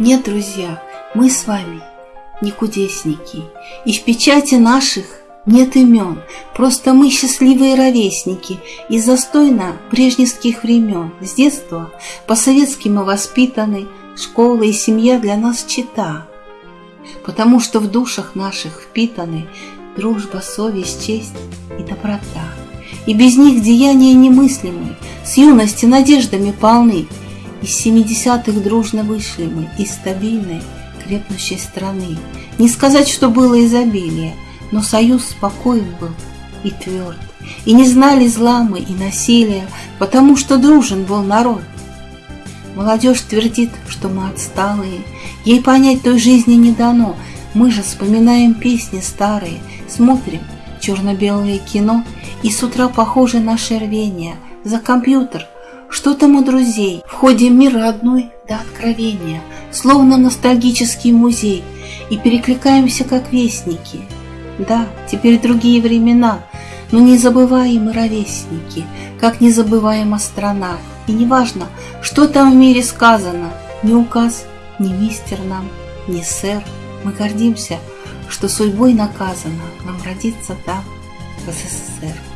Нет, друзья, мы с вами не кудесники, и в печати наших нет имен, просто мы счастливые ровесники из застойно прежних времен. С детства по-советски мы воспитаны, школа и семья для нас чита, потому что в душах наших впитаны дружба, совесть, честь и доброта. И без них деяния немыслимы, с юности надеждами полны. Из семидесятых дружно вышли мы из стабильной, крепнущей страны. Не сказать, что было изобилие, но союз спокоен был и тверд. И не знали зла мы и насилия, потому что дружен был народ. Молодежь твердит, что мы отсталые, ей понять той жизни не дано. Мы же вспоминаем песни старые, смотрим черно-белое кино, и с утра похоже наше рвение за компьютер. Что там у друзей? Входим в мир родной до откровения, словно ностальгический музей, и перекликаемся как вестники. Да, теперь другие времена, но не забываем и ровесники, как не забываема страна. И неважно, что там в мире сказано, ни указ, ни мистер нам, ни сэр, мы гордимся, что судьбой наказано нам родиться там, в СССР.